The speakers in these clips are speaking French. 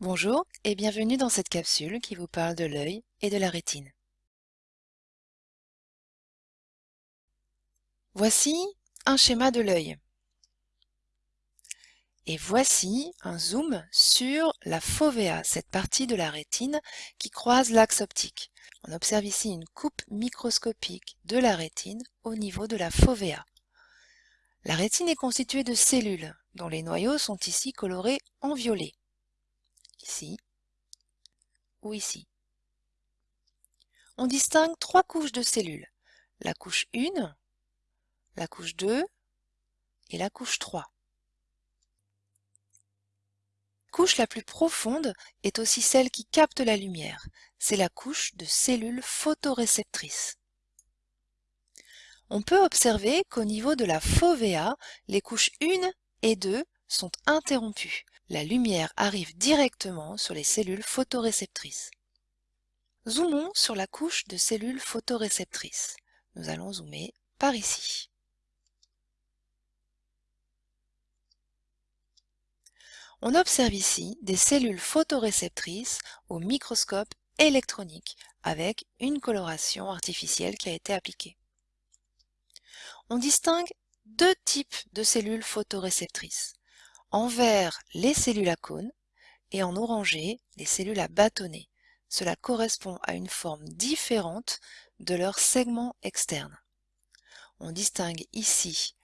Bonjour et bienvenue dans cette capsule qui vous parle de l'œil et de la rétine. Voici un schéma de l'œil. Et voici un zoom sur la fovea, cette partie de la rétine qui croise l'axe optique. On observe ici une coupe microscopique de la rétine au niveau de la fovea. La rétine est constituée de cellules, dont les noyaux sont ici colorés en violet ici ou ici. On distingue trois couches de cellules, la couche 1, la couche 2 et la couche 3. La couche la plus profonde est aussi celle qui capte la lumière, c'est la couche de cellules photoréceptrices. On peut observer qu'au niveau de la fovea, les couches 1 et 2 sont interrompues, la lumière arrive directement sur les cellules photoréceptrices. Zoomons sur la couche de cellules photoréceptrices. Nous allons zoomer par ici. On observe ici des cellules photoréceptrices au microscope électronique avec une coloration artificielle qui a été appliquée. On distingue deux types de cellules photoréceptrices. En vert, les cellules à cône et en orangé, les cellules à bâtonnet. Cela correspond à une forme différente de leur segment externe. On distingue ici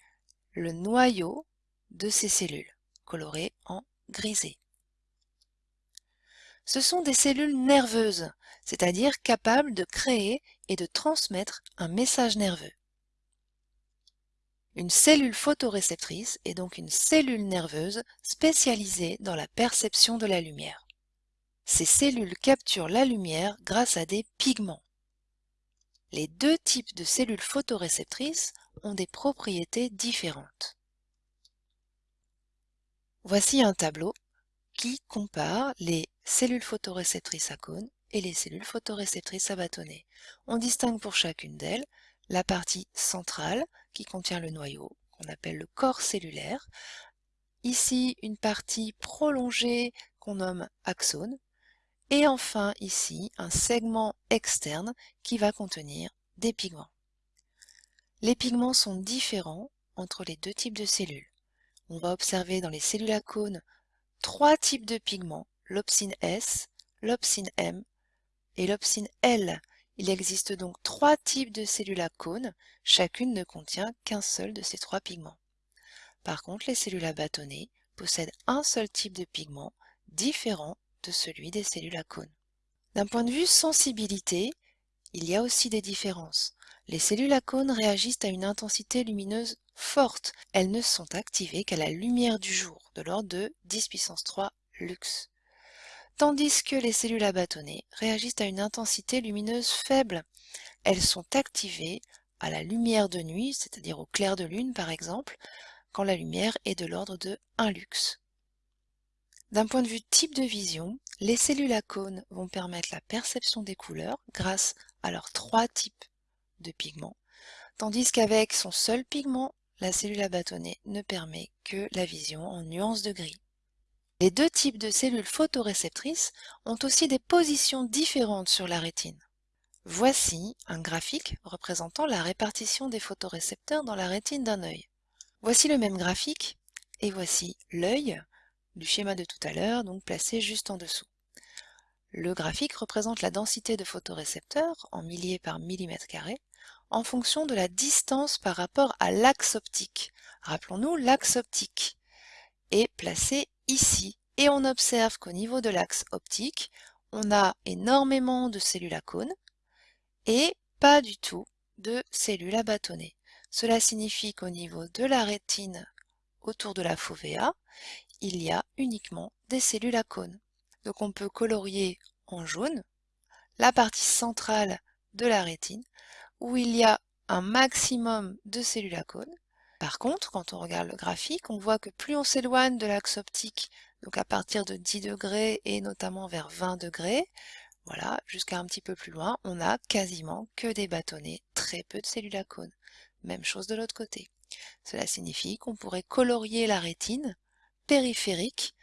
le noyau de ces cellules, coloré en grisé. Ce sont des cellules nerveuses, c'est-à-dire capables de créer et de transmettre un message nerveux. Une cellule photoréceptrice est donc une cellule nerveuse spécialisée dans la perception de la lumière. Ces cellules capturent la lumière grâce à des pigments. Les deux types de cellules photoréceptrices ont des propriétés différentes. Voici un tableau qui compare les cellules photoréceptrices à cône et les cellules photoréceptrices à bâtonnet. On distingue pour chacune d'elles la partie centrale qui contient le noyau, qu'on appelle le corps cellulaire. Ici, une partie prolongée qu'on nomme axone. Et enfin, ici, un segment externe qui va contenir des pigments. Les pigments sont différents entre les deux types de cellules. On va observer dans les cellules à cône trois types de pigments, l'opsine S, l'opsine M et l'opsine L, il existe donc trois types de cellules à cône, chacune ne contient qu'un seul de ces trois pigments. Par contre, les cellules à bâtonnet possèdent un seul type de pigment, différent de celui des cellules à cône. D'un point de vue sensibilité, il y a aussi des différences. Les cellules à cône réagissent à une intensité lumineuse forte. Elles ne sont activées qu'à la lumière du jour, de l'ordre de 10 puissance 3 lux tandis que les cellules à bâtonnet réagissent à une intensité lumineuse faible. Elles sont activées à la lumière de nuit, c'est-à-dire au clair de lune par exemple, quand la lumière est de l'ordre de 1 lux. D'un point de vue type de vision, les cellules à cône vont permettre la perception des couleurs grâce à leurs trois types de pigments, tandis qu'avec son seul pigment, la cellule à ne permet que la vision en nuances de gris. Les deux types de cellules photoréceptrices ont aussi des positions différentes sur la rétine. Voici un graphique représentant la répartition des photorécepteurs dans la rétine d'un œil. Voici le même graphique et voici l'œil du schéma de tout à l'heure, donc placé juste en dessous. Le graphique représente la densité de photorécepteurs en milliers par millimètre carré en fonction de la distance par rapport à l'axe optique. Rappelons-nous, l'axe optique est placé ici et on observe qu'au niveau de l'axe optique, on a énormément de cellules à cône et pas du tout de cellules à bâtonnet. Cela signifie qu'au niveau de la rétine autour de la fovea, il y a uniquement des cellules à cône. Donc on peut colorier en jaune la partie centrale de la rétine où il y a un maximum de cellules à cône par contre, quand on regarde le graphique, on voit que plus on s'éloigne de l'axe optique, donc à partir de 10 degrés et notamment vers 20 degrés, voilà, jusqu'à un petit peu plus loin, on a quasiment que des bâtonnets, très peu de cellules à. Même chose de l'autre côté. Cela signifie qu'on pourrait colorier la rétine périphérique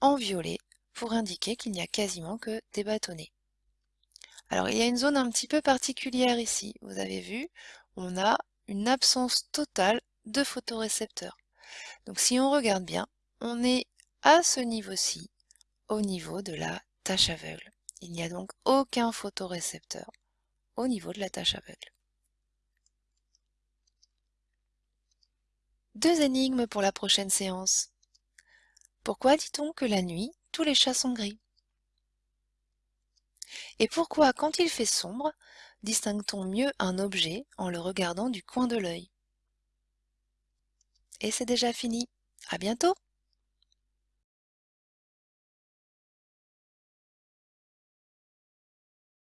en violet pour indiquer qu'il n'y a quasiment que des bâtonnets. Alors il y a une zone un petit peu particulière ici. Vous avez vu, on a une absence totale de photorécepteurs. Donc si on regarde bien, on est à ce niveau-ci, au niveau de la tâche aveugle. Il n'y a donc aucun photorécepteur au niveau de la tâche aveugle. Deux énigmes pour la prochaine séance. Pourquoi dit-on que la nuit, tous les chats sont gris? Et pourquoi, quand il fait sombre, distingue-t-on mieux un objet en le regardant du coin de l'œil? Et c'est déjà fini. À bientôt